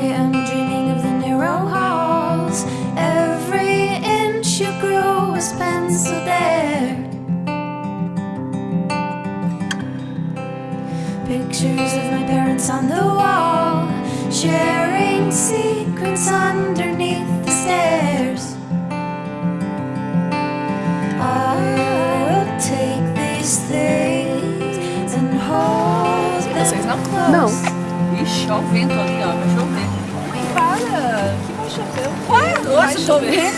am dreaming of the narrow halls. Every inch you grew was penciled there. Pictures of my parents on the wall, sharing secrets underneath the stairs. I will take these things and hold Vocês them não? close. Não. Ixi, ó o vento ali, ó. Vai chover. Vai chover? Vai, vai chover.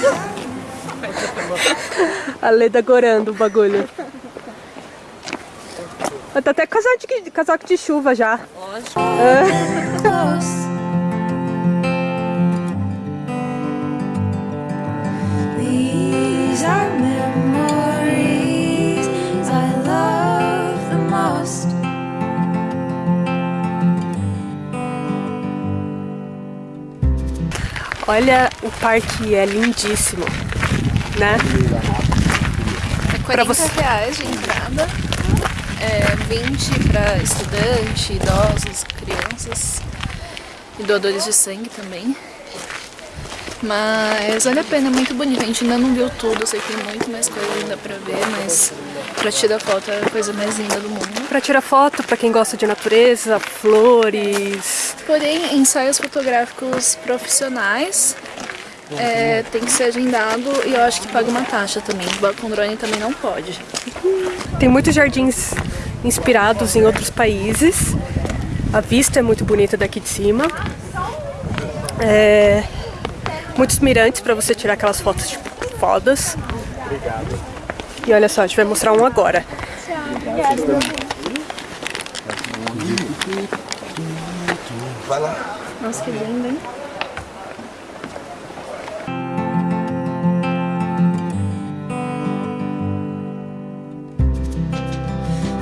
A Leda gorando o bagulho. Tá até casaco de, casaco de chuva já. Lógico. close. These are memories Olha, o parque é lindíssimo, né? É 40 você- reais de entrada. É 20 para estudante, idosos, crianças e doadores de sangue também. Mas vale a pena, é muito bonito. A gente ainda não viu tudo, eu sei que tem muito mais coisa ainda pra ver, mas pra tirar foto é a coisa mais linda do mundo. Pra tirar foto, pra quem gosta de natureza, flores. Porém, ensaios fotográficos profissionais é, tem que ser agendado e eu acho que paga uma taxa também. Com drone também não pode. Tem muitos jardins inspirados em outros países. A vista é muito bonita daqui de cima. É, muitos mirantes pra você tirar aquelas fotos tipo, fodas. E olha só, a gente vai mostrar um agora. Nossa, que lindo, hein?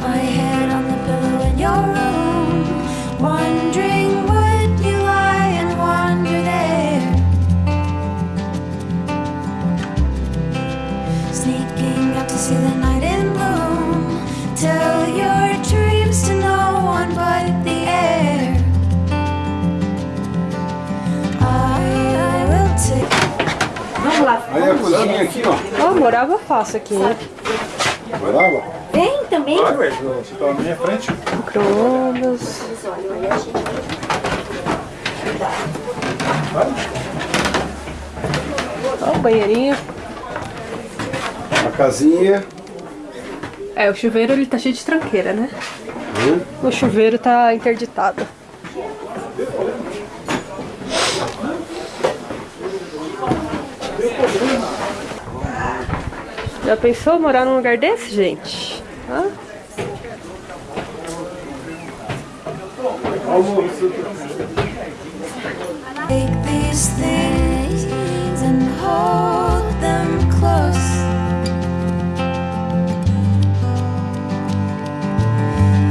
My head on the pillow in your room, wondering Aí a cozinha aqui, ó. Ó, morava fácil aqui, hein? Morava? Tem também? Vai, ué, você tá na minha frente. Micro-ondas. Ó, o banheirinho. A casinha. É, o chuveiro ele tá cheio de tranqueira, né? O chuveiro tá interditado. Já pensou morar num lugar desse, gente? Hã? Take these things and hold them close.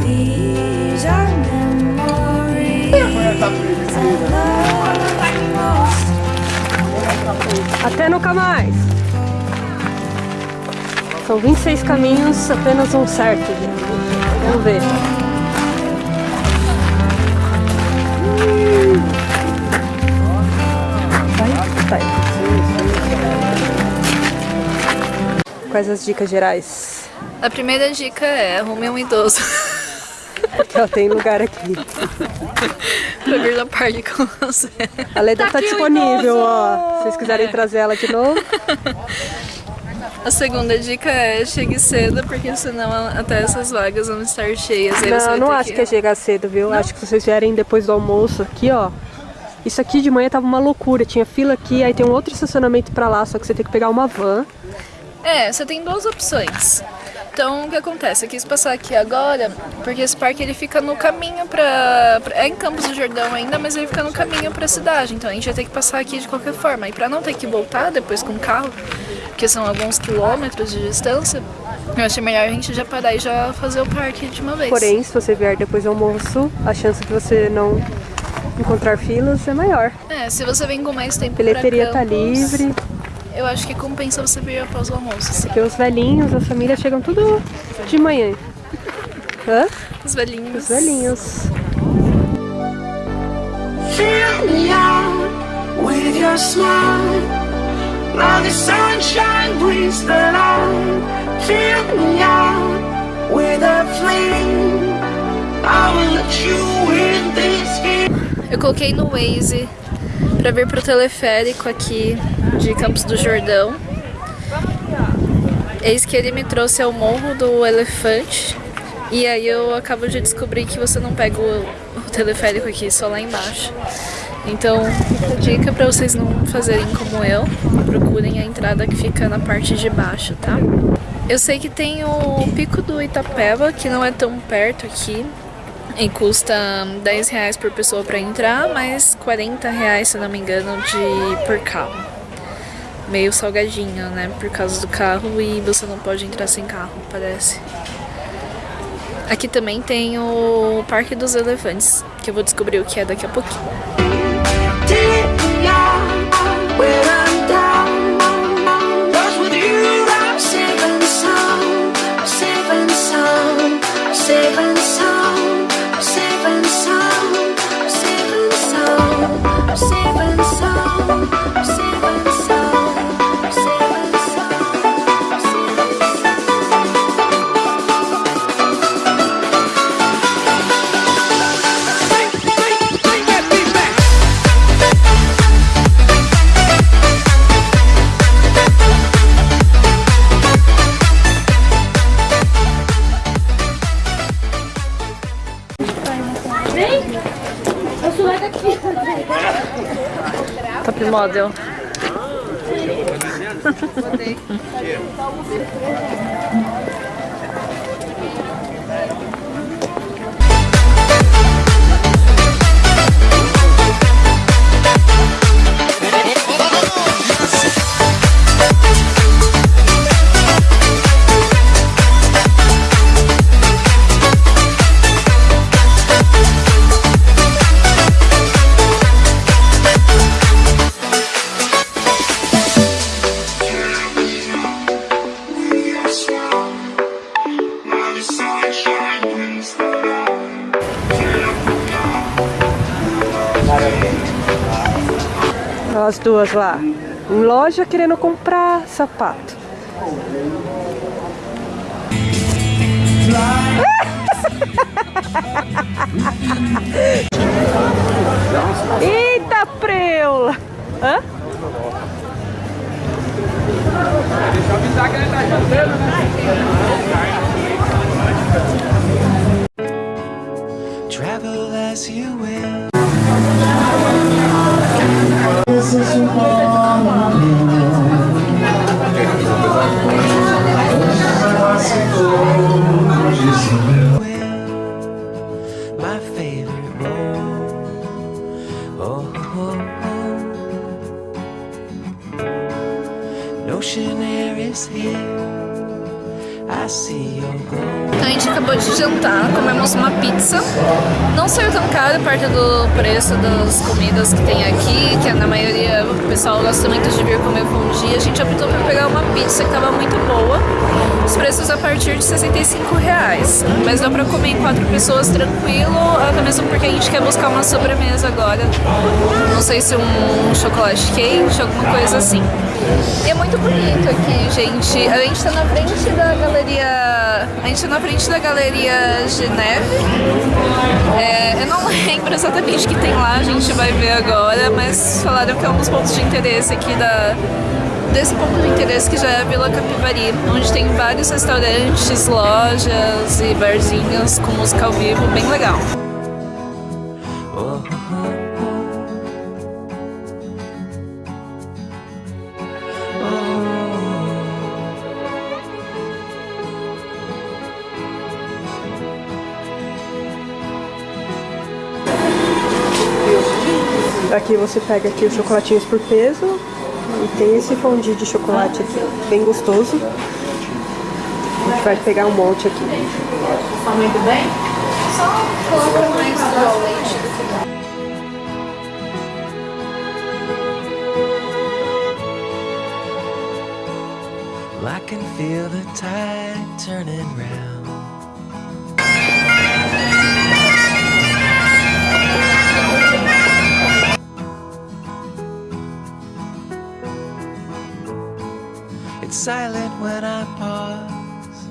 These are memories. Até nunca mais! São 26 caminhos, apenas um certo. Vamos ver. Vai, vai. Quais as dicas gerais? A primeira dica é arrume um idoso Porque ó, tem lugar aqui. pra vir no parque com você. A Leda tá, disponível, ó. Se vocês quiserem trazer ela de novo. A segunda dica é chegue cedo, porque senão até essas vagas vão estar cheias. Não, não acho que é chegar cedo, viu? Acho que se vocês vierem depois do almoço aqui, ó. Isso aqui de manhã tava uma loucura. Tinha fila aqui, aí tem um outro estacionamento pra lá, só que você tem que pegar uma van. É, você tem duas opções. Então, o que acontece? Eu quis passar aqui agora, porque esse parque ele fica no caminho pra... pra- É em Campos do Jordão ainda, mas ele fica no caminho pra cidade. Então, a gente vai ter que passar aqui de qualquer forma. E pra não ter que voltar depois com o carro, que são alguns quilômetros de distância, eu achei melhor a gente já parar e já fazer o parque de uma vez. Porém, se você vier depois do almoço, a chance de você não encontrar filas é maior. É, se você vem com mais tempo A bilheteria tá Campos, livre, Eu acho que compensa você vir após o almoço, assim. porque os velhinhos, as famílias chegam tudo de manhã. Hã? Os velhinhos. Os velhinhos. Fill me out with your smile. Now the sunshine brings the light. Fill me out with a flame. I will let you in this game. Eu coloquei no Waze pra vir pro teleférico aqui de Campos do Jordão. Eis que ele me trouxe ao Morro do Elefante. E aí eu acabo de descobrir que você não pega o, teleférico aqui, só lá embaixo. Então, dica pra vocês não fazerem como eu. Procurem a entrada que fica na parte de baixo, tá? Eu sei que tem o Pico do Itapeva, que não é tão perto aqui. E custa 10 reais por pessoa pra entrar, mas 40 reais, se não me engano, de por carro. Meio salgadinho, né? Por causa do carro e você não pode entrar sem carro, parece. Aqui também tem o Parque dos Elefantes, que eu vou descobrir o que é daqui a pouquinho. Model. As duas lá. Em loja querendo comprar sapato. Eita preula! Hã? Travel My favorite role. Oh, oh, oh. Air is here. Então a gente acabou de jantar, comemos uma pizza. Não saiu tão caro perto do preço das comidas que tem aqui, que na maioria pessoal gosta muito de vir comer fondue. A gente optou por pegar uma pizza que estava muito boa. Os preços a partir de 65 reais. Mas dá pra comer em quatro pessoas tranquilo, até mesmo porque a gente quer buscar uma sobremesa agora. Não sei se um chocolate quente, alguma coisa assim. E é muito bonito aqui, gente. A gente tá na frente da galeria. A gente tá na frente da galeria Geneve. É, eu não lembro exatamente o que tem lá, a gente vai ver agora, mas falaram que é um dos pontos de interesse aqui da. Desse ponto de interesse que já é a Vila Capivari, onde tem vários restaurantes, lojas e barzinhos com música ao vivo, bem legal. Oh, Aqui você pega aqui os chocolatinhos por peso. E tem esse fondue de chocolate aqui, bem gostoso. A gente vai pegar um monte aqui. Só coloca mais do leite do que I can feel the tide turning round. silent when I pause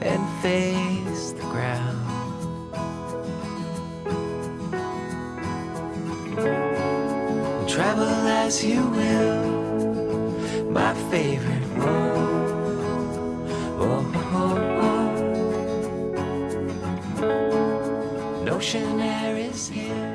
and face the ground. Travel as you will, my favorite road. Oh, oh, oh. Air is here.